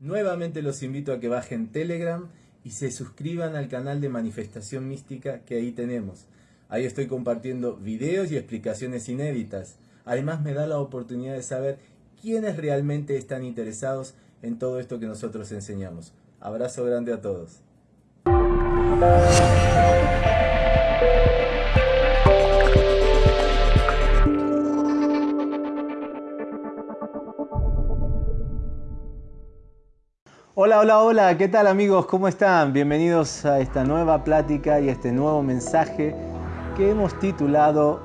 Nuevamente los invito a que bajen Telegram y se suscriban al canal de Manifestación Mística que ahí tenemos. Ahí estoy compartiendo videos y explicaciones inéditas. Además me da la oportunidad de saber quiénes realmente están interesados en todo esto que nosotros enseñamos. Abrazo grande a todos. Hola, hola, hola, ¿qué tal amigos? ¿Cómo están? Bienvenidos a esta nueva plática y este nuevo mensaje que hemos titulado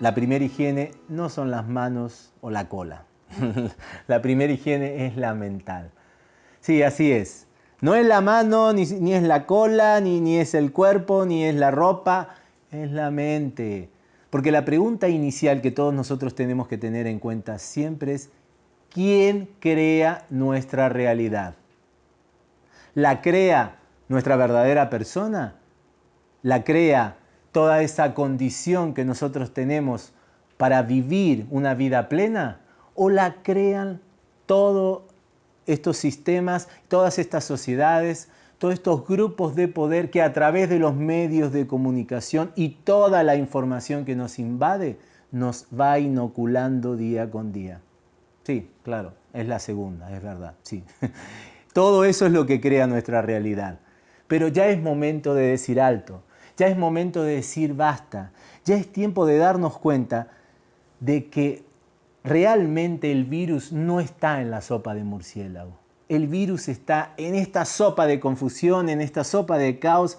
La primera higiene no son las manos o la cola. la primera higiene es la mental. Sí, así es. No es la mano, ni, es la cola, ni, ni es el cuerpo, ni es la ropa, es la mente. Porque la pregunta inicial que todos nosotros tenemos que tener en cuenta siempre es ¿Quién crea nuestra realidad? ¿La crea nuestra verdadera persona? ¿La crea toda esa condición que nosotros tenemos para vivir una vida plena? ¿O la crean todos estos sistemas, todas estas sociedades, todos estos grupos de poder que a través de los medios de comunicación y toda la información que nos invade nos va inoculando día con día? Sí, claro, es la segunda, es verdad, sí. Todo eso es lo que crea nuestra realidad. Pero ya es momento de decir alto, ya es momento de decir basta, ya es tiempo de darnos cuenta de que realmente el virus no está en la sopa de murciélago. El virus está en esta sopa de confusión, en esta sopa de caos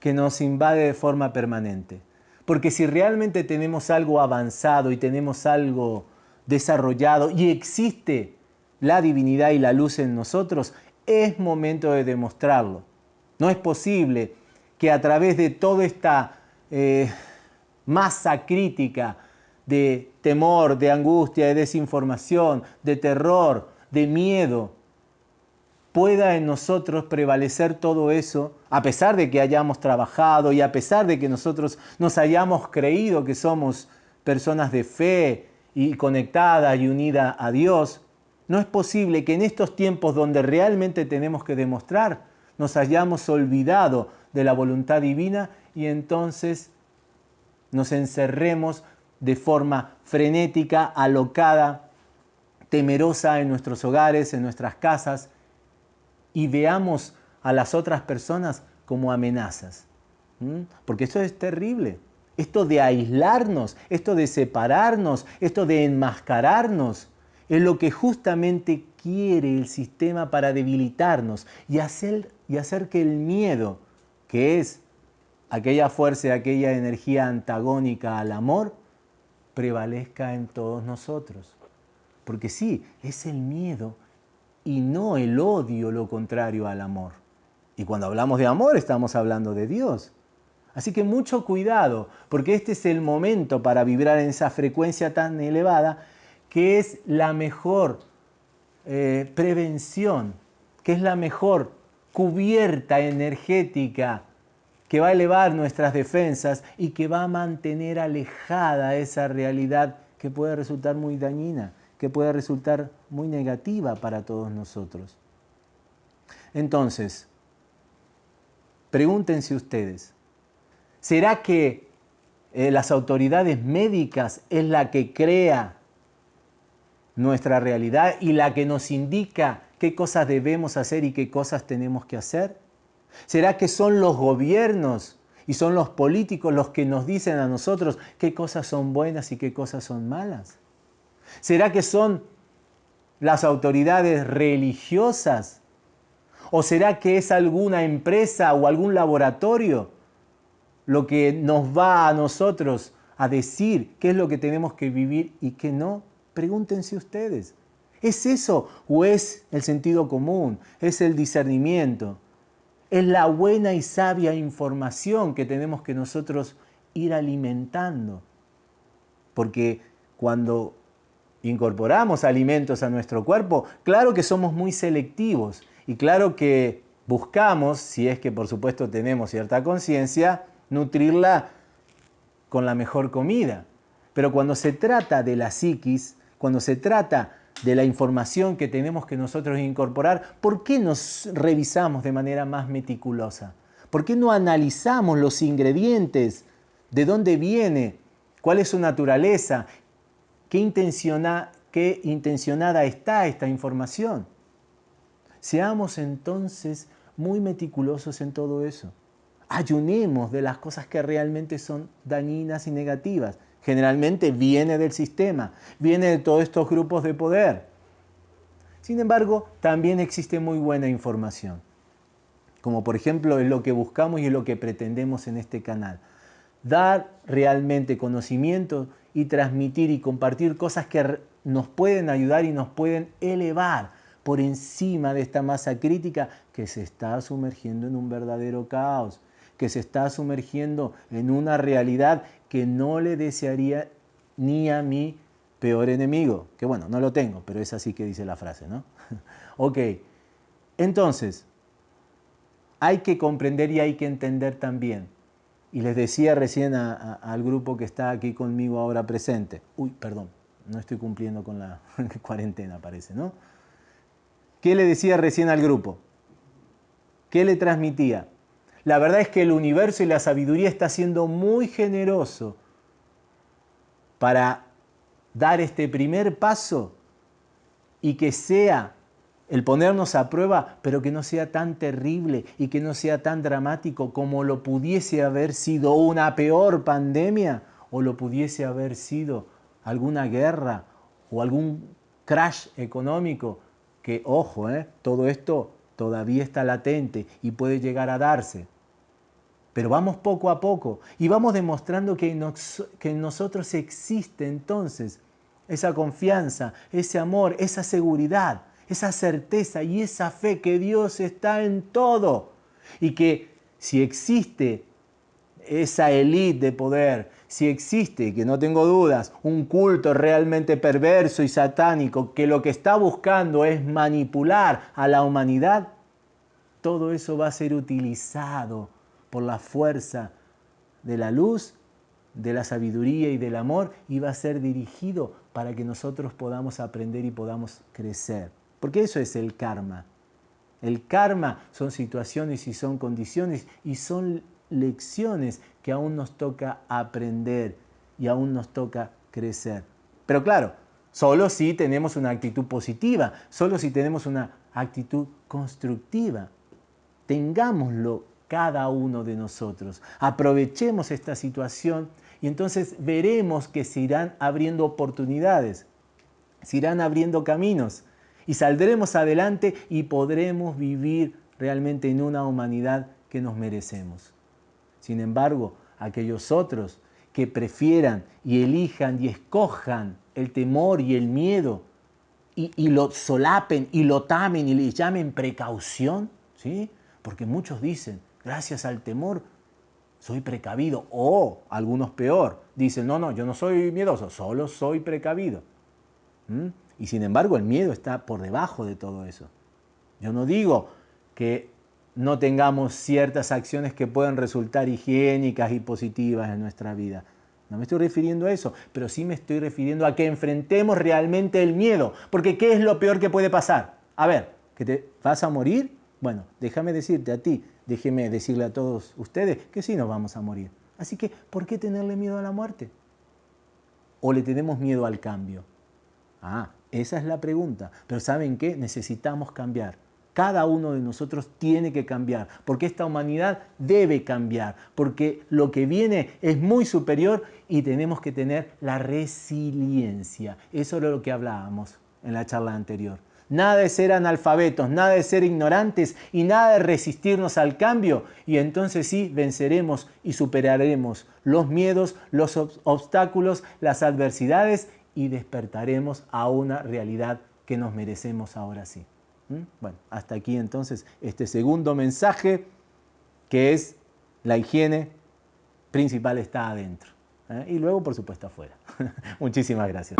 que nos invade de forma permanente. Porque si realmente tenemos algo avanzado y tenemos algo desarrollado y existe la divinidad y la luz en nosotros, es momento de demostrarlo. No es posible que a través de toda esta eh, masa crítica de temor, de angustia, de desinformación, de terror, de miedo, pueda en nosotros prevalecer todo eso, a pesar de que hayamos trabajado y a pesar de que nosotros nos hayamos creído que somos personas de fe, y conectada y unida a Dios, no es posible que en estos tiempos donde realmente tenemos que demostrar, nos hayamos olvidado de la voluntad divina y entonces nos encerremos de forma frenética, alocada, temerosa en nuestros hogares, en nuestras casas, y veamos a las otras personas como amenazas. Porque eso es terrible. Esto de aislarnos, esto de separarnos, esto de enmascararnos, es lo que justamente quiere el sistema para debilitarnos y hacer, y hacer que el miedo, que es aquella fuerza, aquella energía antagónica al amor, prevalezca en todos nosotros. Porque sí, es el miedo y no el odio lo contrario al amor. Y cuando hablamos de amor estamos hablando de Dios. Así que mucho cuidado, porque este es el momento para vibrar en esa frecuencia tan elevada, que es la mejor eh, prevención, que es la mejor cubierta energética que va a elevar nuestras defensas y que va a mantener alejada esa realidad que puede resultar muy dañina, que puede resultar muy negativa para todos nosotros. Entonces, pregúntense ustedes, ¿Será que eh, las autoridades médicas es la que crea nuestra realidad y la que nos indica qué cosas debemos hacer y qué cosas tenemos que hacer? ¿Será que son los gobiernos y son los políticos los que nos dicen a nosotros qué cosas son buenas y qué cosas son malas? ¿Será que son las autoridades religiosas? ¿O será que es alguna empresa o algún laboratorio lo que nos va a nosotros a decir qué es lo que tenemos que vivir y qué no, pregúntense ustedes. ¿Es eso o es el sentido común? ¿Es el discernimiento? ¿Es la buena y sabia información que tenemos que nosotros ir alimentando? Porque cuando incorporamos alimentos a nuestro cuerpo, claro que somos muy selectivos y claro que buscamos, si es que por supuesto tenemos cierta conciencia, nutrirla con la mejor comida. Pero cuando se trata de la psiquis, cuando se trata de la información que tenemos que nosotros incorporar, ¿por qué nos revisamos de manera más meticulosa? ¿Por qué no analizamos los ingredientes? ¿De dónde viene? ¿Cuál es su naturaleza? ¿Qué, qué intencionada está esta información? Seamos entonces muy meticulosos en todo eso. Ayunemos de las cosas que realmente son dañinas y negativas. Generalmente viene del sistema, viene de todos estos grupos de poder. Sin embargo, también existe muy buena información, como por ejemplo es lo que buscamos y es lo que pretendemos en este canal. Dar realmente conocimiento y transmitir y compartir cosas que nos pueden ayudar y nos pueden elevar por encima de esta masa crítica que se está sumergiendo en un verdadero caos, que se está sumergiendo en una realidad que no le desearía ni a mi peor enemigo. Que bueno, no lo tengo, pero es así que dice la frase, ¿no? ok, entonces, hay que comprender y hay que entender también. Y les decía recién al grupo que está aquí conmigo ahora presente, uy, perdón, no estoy cumpliendo con la cuarentena, parece, ¿no? ¿Qué le decía recién al grupo? ¿Qué le transmitía? La verdad es que el universo y la sabiduría está siendo muy generoso para dar este primer paso y que sea el ponernos a prueba, pero que no sea tan terrible y que no sea tan dramático como lo pudiese haber sido una peor pandemia o lo pudiese haber sido alguna guerra o algún crash económico, que ojo, ¿eh? todo esto todavía está latente y puede llegar a darse. Pero vamos poco a poco y vamos demostrando que, en nosotros existe entonces esa confianza, ese amor, esa seguridad, esa certeza y esa fe que Dios está en todo. Y que si existe esa élite de poder, si existe, que no tengo dudas, un culto realmente perverso y satánico que lo que está buscando es manipular a la humanidad, todo eso va a ser utilizado por la fuerza de la luz, de la sabiduría y del amor y va a ser dirigido para que nosotros podamos aprender y podamos crecer. Porque eso es el karma. El karma son situaciones y son condiciones y son lecciones que aún nos toca aprender y aún nos toca crecer. Pero claro, solo si tenemos una actitud positiva, solo si tenemos una actitud constructiva. Tengámoslo cada uno de nosotros. Aprovechemos esta situación y entonces veremos que se irán abriendo oportunidades, se irán abriendo caminos y saldremos adelante y podremos vivir realmente en una humanidad que nos merecemos. Sin embargo, aquellos otros que prefieran y elijan y escojan el temor y el miedo y, y lo solapen y lo tamen y le llamen precaución, ¿sí? Porque muchos dicen, gracias al temor soy precavido. O algunos peor, dicen, no, no, yo no soy miedoso, solo soy precavido. ¿Mm? Y sin embargo el miedo está por debajo de todo eso. Yo no digo que no tengamos ciertas acciones que puedan resultar higiénicas y positivas en nuestra vida. No me estoy refiriendo a eso, pero sí me estoy refiriendo a que enfrentemos realmente el miedo. Porque ¿qué es lo peor que puede pasar? A ver, ¿que te vas a morir? Bueno, déjame decirte a ti, déjeme decirle a todos ustedes que sí nos vamos a morir. Así que, ¿por qué tenerle miedo a la muerte? ¿O le tenemos miedo al cambio? Ah, esa es la pregunta. Pero ¿saben qué? Necesitamos cambiar. Cada uno de nosotros tiene que cambiar, porque esta humanidad debe cambiar, porque lo que viene es muy superior y tenemos que tener la resiliencia. Eso era lo que hablábamos en la charla anterior nada de ser analfabetos, nada de ser ignorantes y nada de resistirnos al cambio. Y entonces sí venceremos y superaremos los miedos, los obstáculos, las adversidades y despertaremos a una realidad que nos merecemos ahora sí. ¿Mm? Bueno, hasta aquí entonces este segundo mensaje que es la higiene principal está adentro. ¿eh? Y luego, por supuesto, afuera. Muchísimas gracias.